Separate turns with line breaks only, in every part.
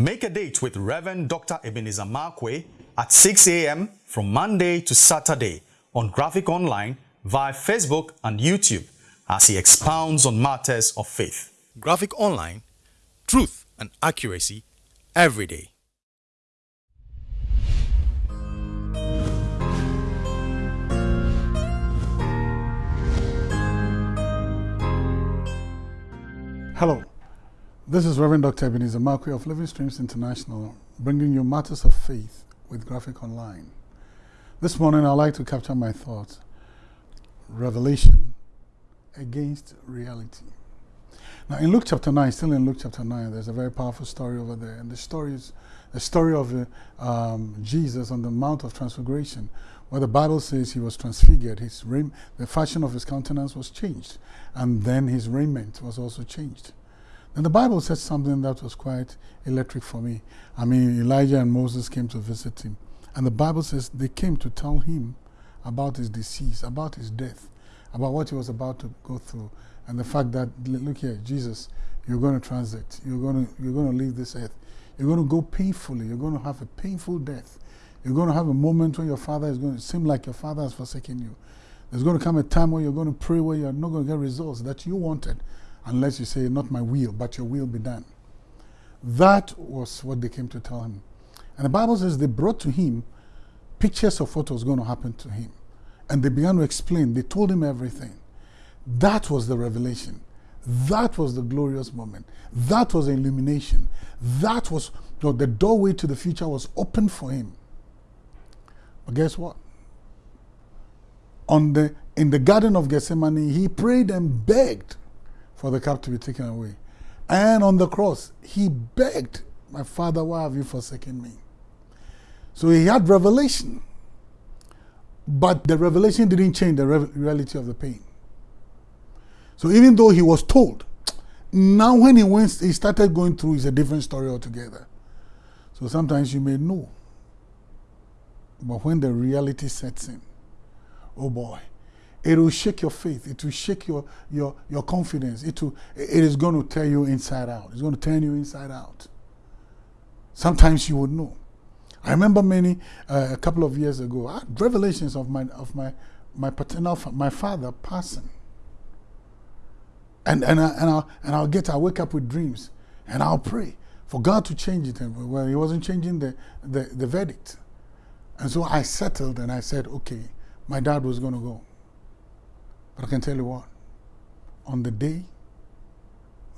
Make a date with Reverend Dr. Ebenezer Markwei at 6 a.m. from Monday to Saturday on Graphic Online via Facebook and YouTube as he expounds on matters of faith. Graphic Online, truth and accuracy every day.
Hello, this is Reverend Dr. Ebenezer Markwei of Living Streams International, bringing you matters of faith with Graphic Online. This morning, I'd like to capture my thoughts revelation against reality. Now, in Luke chapter 9, still in Luke chapter 9, there's a very powerful story over there. And the story is the story of uh, um, Jesus on the Mount of Transfiguration, where the Bible says he was transfigured. His the fashion of his countenance was changed, and then his raiment was also changed. And the Bible says something that was quite electric for me. I mean, Elijah and Moses came to visit him. And the Bible says they came to tell him about his disease, about his death, about what he was about to go through. And the fact that, look here, Jesus, you're going to transit. You're going to, you're going to leave this earth. You're going to go painfully. You're going to have a painful death. You're going to have a moment when your father is going to seem like your father has forsaken you. There's going to come a time where you're going to pray where you're not going to get results that you wanted unless you say, Not my will, but your will be done. That was what they came to tell him. And the Bible says they brought to him pictures of what was going to happen to him. And they began to explain, they told him everything. That was the revelation. That was the glorious moment. That was the illumination. That was you know, the doorway to the future was open for him. But guess what? On the in the Garden of Gethsemane, he prayed and begged for the cup to be taken away. And on the cross, he begged, My Father, why have you forsaken me? So he had revelation. But the revelation didn't change the reality of the pain. So even though he was told, now when he went, he started going through, it's a different story altogether. So sometimes you may know. But when the reality sets in, oh boy, it will shake your faith. It will shake your, your, your confidence. It, will, it is going to tear you inside out. It's going to turn you inside out. Sometimes you would know. I remember many, uh, a couple of years ago, I had revelations of my, of my, my paternal, my father passing. And, and, I, and, I'll, and I'll get, I'll wake up with dreams and I'll pray for God to change it. And Well, He wasn't changing the, the, the verdict. And so I settled and I said, okay, my dad was going to go. But I can tell you what, on the day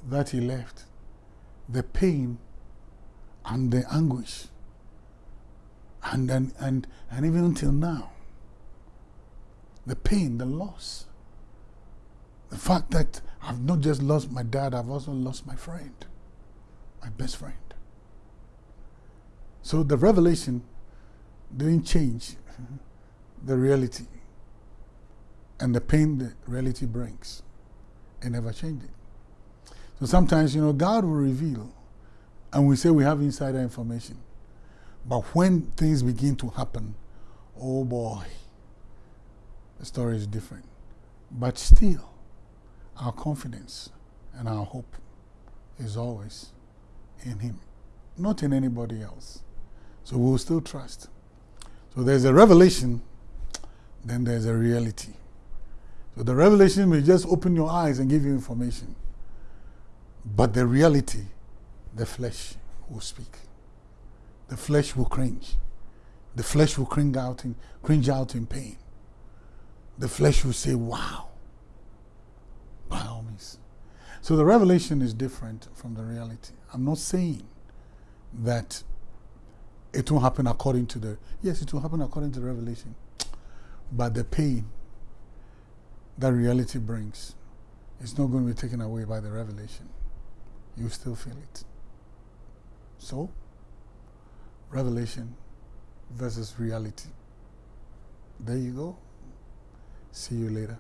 that he left, the pain and the anguish, and, and, and, and even until now, the pain, the loss, the fact that I've not just lost my dad, I've also lost my friend, my best friend. So the revelation didn't change the reality and the pain that reality brings. It never changes. So sometimes, you know, God will reveal, and we say we have insider information. But when things begin to happen, oh boy, the story is different. But still, our confidence and our hope is always in Him, not in anybody else. So we'll still trust. So there's a revelation, then there's a reality. The revelation may just open your eyes and give you information. But the reality, the flesh will speak. The flesh will cringe. The flesh will cringe out in, cringe out in pain. The flesh will say, wow. By all means. So the revelation is different from the reality. I'm not saying that it will happen according to the, yes, it will happen according to the revelation. But the pain that reality brings is not going to be taken away by the revelation. You still feel it. So, revelation versus reality. There you go. See you later.